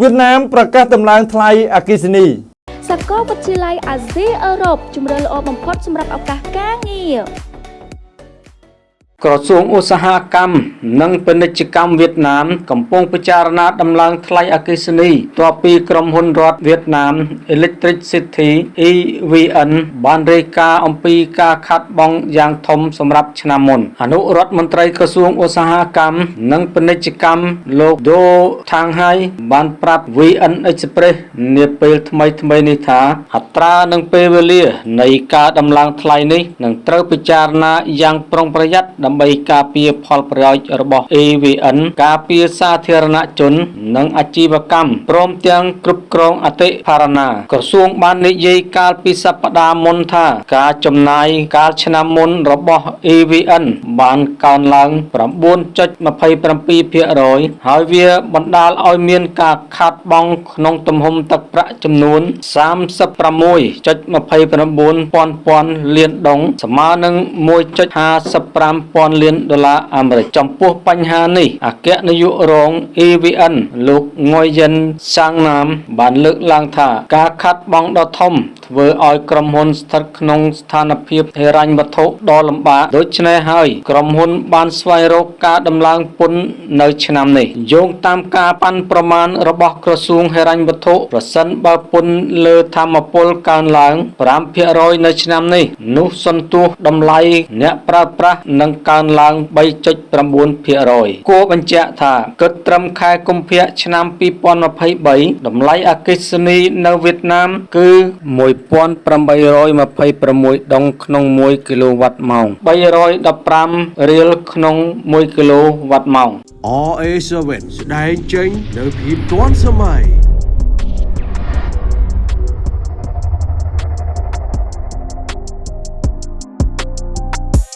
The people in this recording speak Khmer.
វៀតណាមប្រកាសដំឡើងថ្លៃអគ្គិសនីសាកលវិទ្យាល័យអាស៊ីអឺរ៉ុបជំរឿនល្អបំផុតសម្រាប់ឱកាសការងារ ក្រសួងឧស្សាហកម្មនិងពាណិជ្ជកម្មវៀតណាម កំពុងពិចារណាដំឡើងថ្លៃអគ្គិសនីបន្ទាប់ពីក្រុមហ៊ុនរដ្ឋវៀតណាម Electric City EVN បានរាយការណ៍អំពីការខាត់បងយ៉ាងធំសម្រាប់ឆ្នាំមុនអនុរដ្ឋមន្ត្រីក្រសួងឧស្សាហកម្មនិងពាណិជ្ជកម្មលោកដូថាងហៃបានប្រាប់ VN Express នាពេលថ្មីថ្មីៗនេះថាអត្រានិងពេលវេលានៃការដំឡើងថ្លៃនេះនឹងត្រូវពិចារណាយ៉ាងប្រុងប្រយ័ត្នដើម្បីការពារផលប្រយោជន៍របស់ AVN ការពារសាធារណជន និងអាជីវកម្មព្រមទាំងគ្រប់គ្រងអតិផរណា ក្រសួងបាននិយាយកាលពីសប្តាហ៍មុនថា ការចំណាយកាលឆ្នាំមុនរបស់ AVN បានកើនឡើង9.27%ហើយវាបណ្ដាលឲ្យមានការខាតបង់ក្នុងទំហំទឹកប្រាក់ចំនួន36.29ពាន់ពាន់លានដុងស្មើនឹង1.55ពាន់លានដុល្លារអាមេរិកចំពោះបញ្ហានេះអគ្គនាយករង EVN លោកងុយយិនសាងណាមបានលើកឡើងថាការខាត់បង់ដ៏ធំធ្វើឲ្យក្រុមហ៊ុនស្ថិតក្នុងស្ថានភាពហិរញ្ញវត្ថុដ៏លំបាកដូច្នេះហើយក្រុមហ៊ុនបានស្វែងរកការដំឡើងពន្ធនៅឆ្នាំនេះយោងតាមការប៉ាន់ប្រមាណរបស់ក្រសួងហិរញ្ញវត្ថុប្រសិនបើពន្ធលើធម្មពលកើនឡើង5%នៅឆ្នាំនេះនោះសន្ទុះតម្លៃអ្នកប្រើប្រាស់នឹងកើនឡើង3.9%គួរបញ្ជាក់ថាគិតត្រឹមខែកុម្ភៈឆ្នាំ2023តម្លៃអគ្គិសនីនៅវៀតណាមគឺ1826ដុងក្នុង1គីឡូវ៉ាត់ម៉ោង315រៀលក្នុង1គីឡូវ៉ាត់ម៉ោង RA7 ស្ដែងចេញនៅភាពទាន់សម័យ